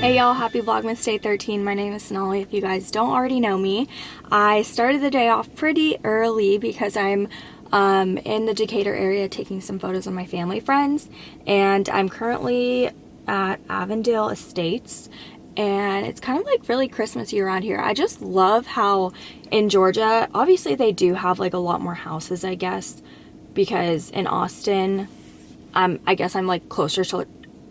Hey y'all, happy Vlogmas Day 13. My name is Sonali if you guys don't already know me. I started the day off pretty early because I'm um, in the Decatur area taking some photos of my family friends and I'm currently at Avondale Estates and it's kind of like really Christmassy around here. I just love how in Georgia, obviously they do have like a lot more houses I guess because in Austin um, I guess I'm like closer to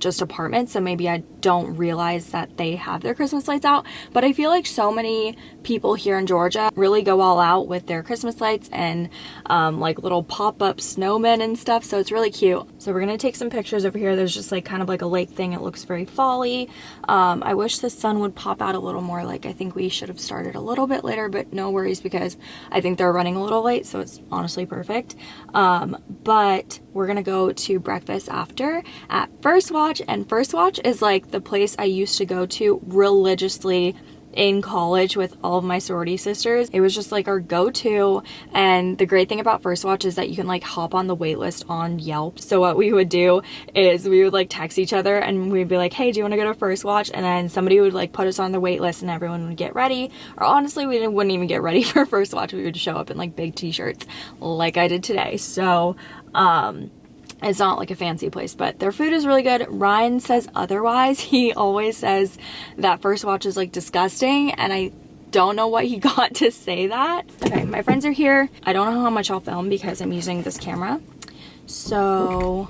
just apartments so maybe I don't realize that they have their Christmas lights out. But I feel like so many people here in Georgia really go all out with their Christmas lights and um, like little pop-up snowmen and stuff so it's really cute. So we're gonna take some pictures over here. There's just like kind of like a lake thing. It looks very folly. Um, I wish the sun would pop out a little more. Like I think we should have started a little bit later but no worries because I think they're running a little late so it's honestly perfect. Um, but we're gonna go to breakfast after at First Watch and First Watch is like the place I used to go to religiously in college with all of my sorority sisters. It was just like our go-to and the great thing about First Watch is that you can like hop on the waitlist on Yelp. So what we would do is we would like text each other and we'd be like, hey, do you want to go to First Watch? And then somebody would like put us on the waitlist, and everyone would get ready. Or honestly, we wouldn't even get ready for First Watch. We would show up in like big t-shirts like I did today. So um it's not like a fancy place, but their food is really good. Ryan says otherwise. He always says that First Watch is like disgusting and I don't know what he got to say that. Okay, my friends are here. I don't know how much I'll film because I'm using this camera. So,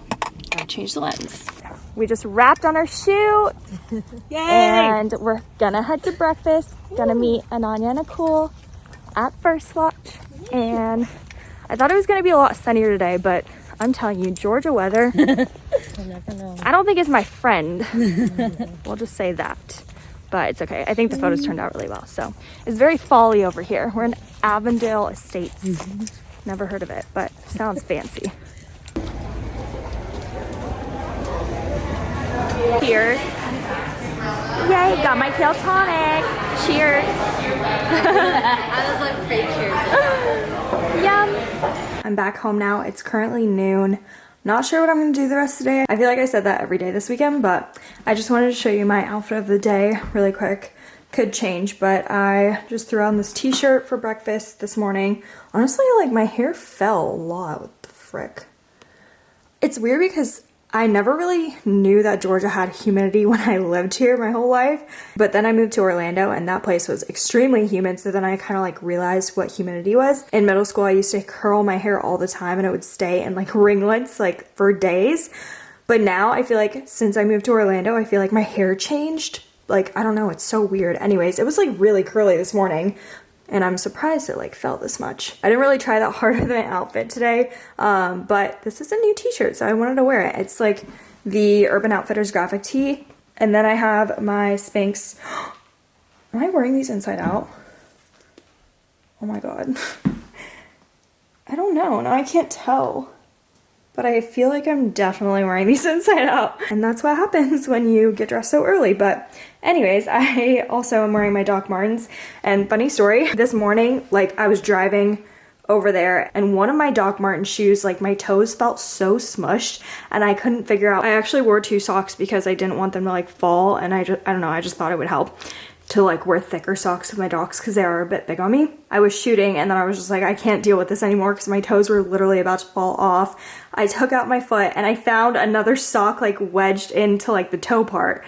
gotta change the lens. We just wrapped on our shoot. Yay! And we're gonna head to breakfast. Gonna meet Ananya and Nicole at First Watch. And I thought it was gonna be a lot sunnier today, but I'm telling you, Georgia weather, I don't think it's my friend. we'll just say that. But it's okay. I think the photos turned out really well. So it's very folly over here. We're in Avondale Estates. Mm-hmm. Never heard of it, but sounds fancy. Cheers. Yay, got my kale tonic. Cheers. I was like fake cheers. Yum. I'm back home now. It's currently noon. Not sure what I'm going to do the rest of the day. I feel like I said that every day this weekend, but I just wanted to show you my outfit of the day really quick. Could change, but I just threw on this t-shirt for breakfast this morning. Honestly, like my hair fell a lot. What the frick? It's weird because I never really knew that Georgia had humidity when I lived here my whole life. But then I moved to Orlando and that place was extremely humid. So then I kind of like realized what humidity was. In middle school, I used to curl my hair all the time and it would stay in like ringlets like for days. But now I feel like since I moved to Orlando, I feel like my hair changed. Like, I don't know, it's so weird. Anyways, it was like really curly this morning and I'm surprised it like felt this much. I didn't really try that hard with my outfit today, um, but this is a new t-shirt, so I wanted to wear it. It's like the Urban Outfitters graphic tee, and then I have my Spanx. Am I wearing these inside out? Oh my god. I don't know, now I can't tell but I feel like I'm definitely wearing these inside out. And that's what happens when you get dressed so early. But anyways, I also am wearing my Doc Martens. And funny story, this morning, like I was driving over there and one of my Doc Marten shoes, like my toes felt so smushed and I couldn't figure out. I actually wore two socks because I didn't want them to like fall and I just, I don't know, I just thought it would help to like wear thicker socks with my docs because they are a bit big on me. I was shooting and then I was just like, I can't deal with this anymore because my toes were literally about to fall off. I took out my foot and I found another sock like wedged into like the toe part.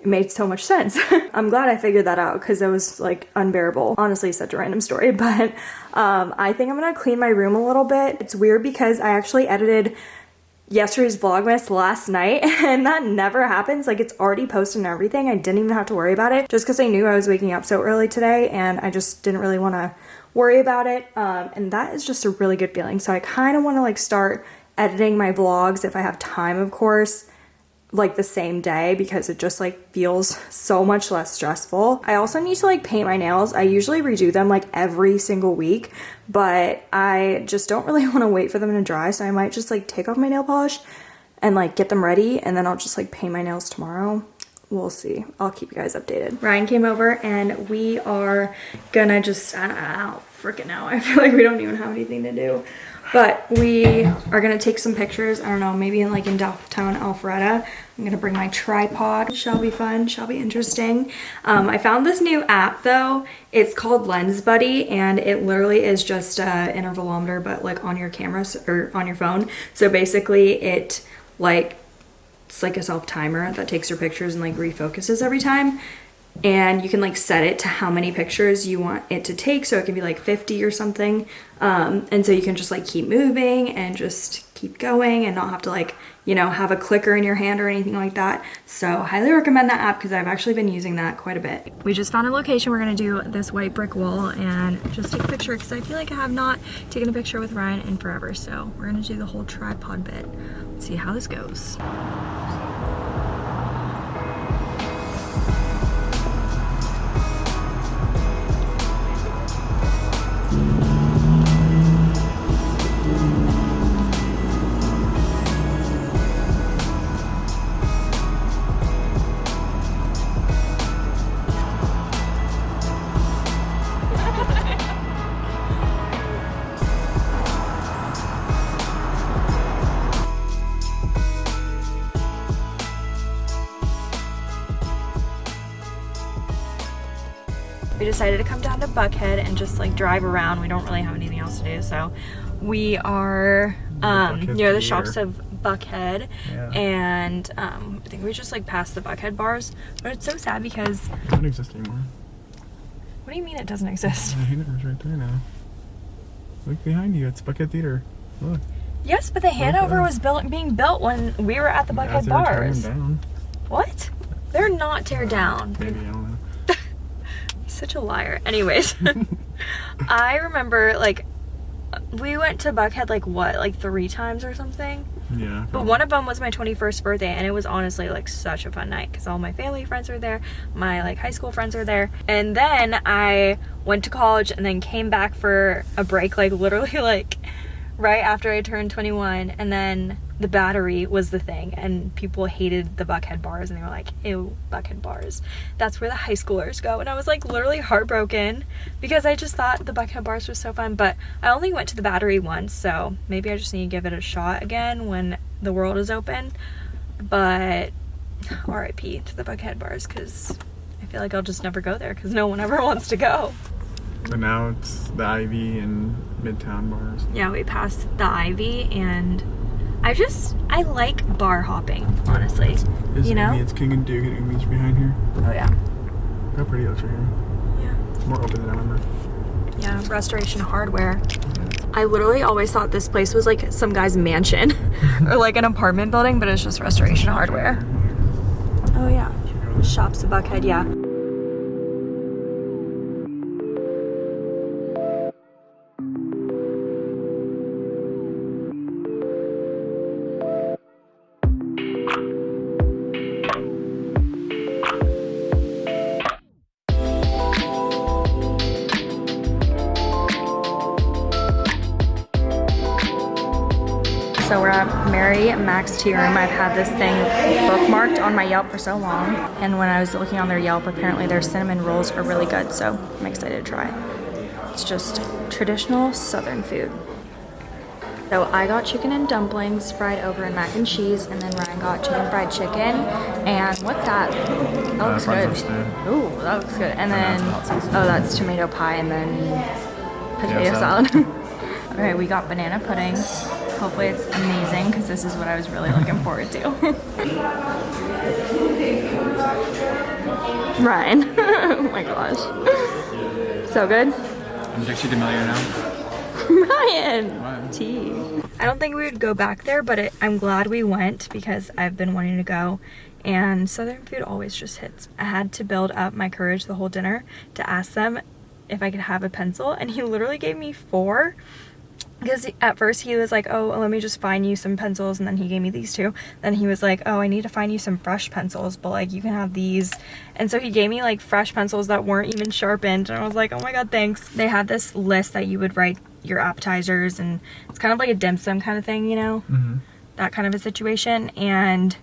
It made so much sense. I'm glad I figured that out because it was like unbearable. Honestly, such a random story, but um, I think I'm gonna clean my room a little bit. It's weird because I actually edited yesterday's Vlogmas last night and that never happens. Like it's already posted and everything. I didn't even have to worry about it just because I knew I was waking up so early today and I just didn't really want to worry about it. Um, and that is just a really good feeling. So I kind of want to like start editing my vlogs if I have time, of course like the same day because it just like feels so much less stressful. I also need to like paint my nails. I usually redo them like every single week, but I just don't really want to wait for them to dry. So I might just like take off my nail polish and like get them ready and then I'll just like paint my nails tomorrow. we'll see. I'll keep you guys updated. Ryan came over and we are gonna just, I don't, I don't freaking know. I feel like we don't even have anything to do. But we are gonna take some pictures. I don't know, maybe in like in downtown Alpharetta. I'm gonna bring my tripod. Shall be fun, shall be interesting. Um, I found this new app though. It's called Lens Buddy and it literally is just an intervalometer but like on your camera or on your phone. So basically it like it's like a self timer that takes your pictures and like refocuses every time and you can like set it to how many pictures you want it to take. So it can be like 50 or something. Um, and so you can just like keep moving and just keep going and not have to like you know have a clicker in your hand or anything like that. So highly recommend that app because I've actually been using that quite a bit. We just found a location. We're gonna do this white brick wall and just take a picture because I feel like I have not taken a picture with Ryan in forever. So we're gonna do the whole tripod bit. Let's see how this goes we decided to come down to Buckhead and just like drive around. We don't really have anything else to do, so we are um, near the shops of Buckhead, yeah. and um, I think we just like passed the Buckhead bars. But it's so sad because it doesn't exist anymore. What do you mean it doesn't exist? The Hanover's right there now. Look behind you. It's Buckhead Theater. Look. Yes, but the Hanover was built being built when we were at the Buckhead yeah, bars. What? They're not tear down. Maybe I don't know such a liar. Anyways, I remember like we went to Buckhead like what, like three times or something? Yeah. But one of them was my 21st birthday and it was honestly like such a fun night because all my family friends were there, my like high school friends were there. And then I went to college and then came back for a break like literally like right after I turned 21 and then the battery was the thing and people hated the Buckhead bars and they were like, ew, Buckhead bars. That's where the high schoolers go. And I was like literally heartbroken because I just thought the Buckhead bars were so fun. But I only went to the battery once, so maybe I just need to give it a shot again when the world is open. But RIP to the Buckhead bars because I feel like I'll just never go there because no one ever wants to go. So now it's the Ivy and Midtown bars. Yeah, we passed the Ivy and I just, I like bar hopping, honestly. It's, you know? It's King and Duke and Amy's behind here. Oh yeah. How pretty it looks right here. Yeah. It's more open than I remember. Yeah, Restoration Hardware. I literally always thought this place was like some guy's mansion or like an apartment building, but it's just Restoration Hardware. Oh yeah. Shops of Buckhead, yeah. Mary Mac's Tea Room. I've had this thing bookmarked on my Yelp for so long. And when I was looking on their Yelp, apparently their cinnamon rolls are really good. So I'm excited to try. It's just traditional Southern food. So I got chicken and dumplings fried over in mac and cheese, and then Ryan got chicken fried chicken. And what's that? That uh, looks good. Ooh, that looks good. And then, oh, that's tomato pie and then potato salad. All right, we got banana pudding. Hopefully it's amazing because this is what I was really looking forward to. Ryan. oh my gosh. So good? I'm Dixie D'Amelio now. Ryan! What? Tea. I don't think we would go back there, but it, I'm glad we went because I've been wanting to go and Southern food always just hits. I had to build up my courage the whole dinner to ask them if I could have a pencil and he literally gave me four because at first he was like oh let me just find you some pencils and then he gave me these two then he was like oh I need to find you some fresh pencils but like you can have these and so he gave me like fresh pencils that weren't even sharpened and I was like oh my god thanks they had this list that you would write your appetizers and it's kind of like a dim sum kind of thing you know mm -hmm. that kind of a situation and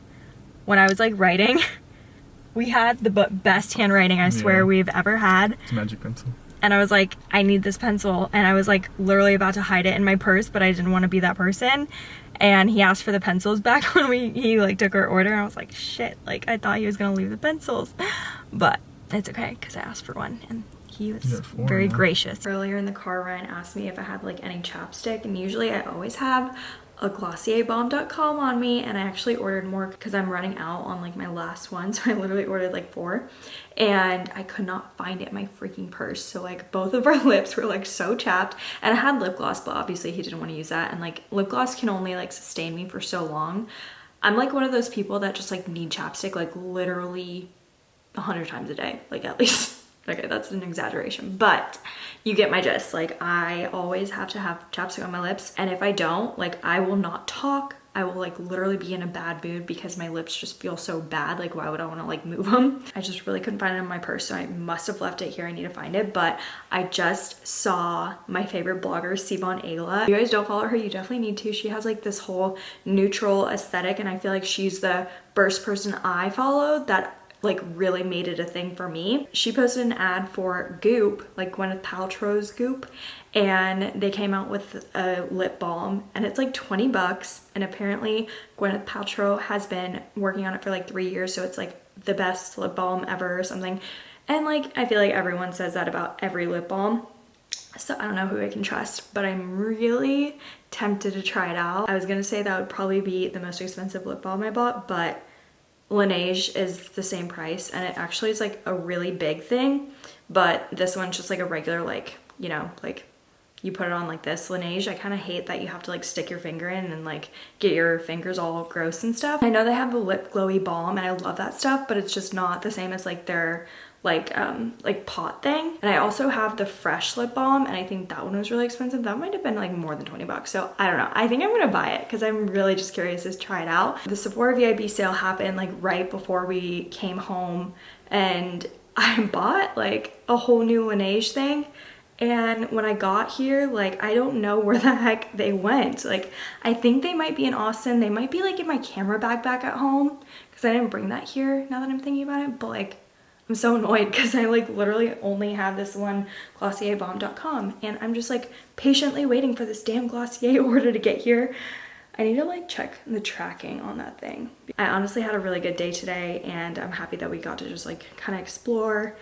when I was like writing we had the best handwriting I swear Yeah. we've ever had. It's a magic pencil. And I was like, I need this pencil. And I was like literally about to hide it in my purse, but I didn't want to be that person. And he asked for the pencils back when we he like took our order. And I was like, shit, like I thought he was gonna leave the pencils. But it's okay because I asked for one and he was four very now. gracious. Earlier in the car, Ryan asked me if I had like any chapstick, and usually I always have a Glossier Balm Dotcom on me and I actually ordered more because I'm running out on like my last one so I literally ordered like four. And I could not find it in my freaking purse so like both of our lips were like so chapped. And I had lip gloss but obviously he didn't want to use that. And like lip gloss can only like sustain me for so long. I'm like one of those people that just like need chapstick like literally a hundred times a day, like at least. Okay, that's an exaggeration, but you get my gist. Like I always have to have chapstick on my lips, and if I don't, like I will not talk. I will like literally be in a bad mood because my lips just feel so bad. Like why would I want to like move them? I just really couldn't find it in my purse, so I must have left it here. I need to find it, but I just saw my favorite blogger, Sivon Ayla. If you guys don't follow her, you definitely need to. She has like this whole neutral aesthetic, and I feel like she's the first person I followed that like really made it a thing for me. She posted an ad for Goop, like Gwyneth Paltrow's Goop, and they came out with a lip balm and it's like 20 bucks and apparently Gwyneth Paltrow has been working on it for like 3 years so it's like the best lip balm ever or something. And like I feel like everyone says that about every lip balm. So I don't know who I can trust, but I'm really tempted to try it out. I was gonna say that would probably be the most expensive lip balm I bought, but Laneige is the same price and it actually is like a really big thing but this one's just like a regular like you know like you put it on like this Laneige I kind of hate that you have to like stick your finger in and like get your fingers all gross and stuff. I know they have the lip glowy balm and I love that stuff but it's just not the same as like their like um like pot thing. And I also have the fresh lip balm and I think that one was really expensive. That might have been like more than 20 bucks. So I don't know. I think I'm gonna buy it because I'm really just curious to try it out. The Sephora VIB sale happened like right before we came home and I bought like a whole new Laneige thing and when I got here, like, I don't know where the heck they went. Like, I think they might be in Austin. They might be, like, in my camera bag back at home because I didn't bring that here now that I'm thinking about it. But, like, I'm so annoyed because I, like, literally only have this one Glossier Balm Dotcom and I'm just, like, patiently waiting for this damn Glossier order to get here. I need to like check the tracking on that thing. I honestly had a really good day today and I'm happy that we got to just like kind of explore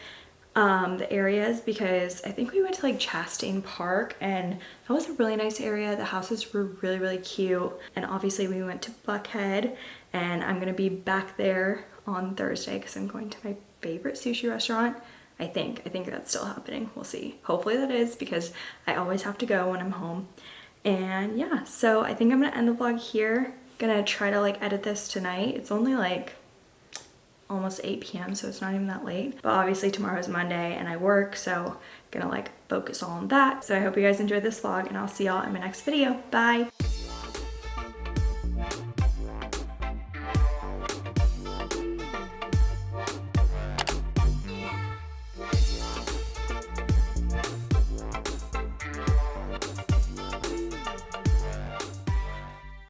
um, the areas because I think we went to like Chastain Park and that was a really nice area. The houses were really, really cute. And obviously we went to Buckhead and I'm gonna be back there on Thursday because I'm going to my favorite sushi restaurant. I think, I think that's still happening. We'll see. Hopefully that is because I always have to go when I'm home. And yeah, so I think I'm gonna end the vlog here. Gonna try to like edit this tonight. It's only like almost 8 p.m. so it's not even that late. But obviously tomorrow is Monday and I work so I'm gonna like focus on that. So I hope you guys enjoyed this vlog and I'll see y'all in my next video. Bye!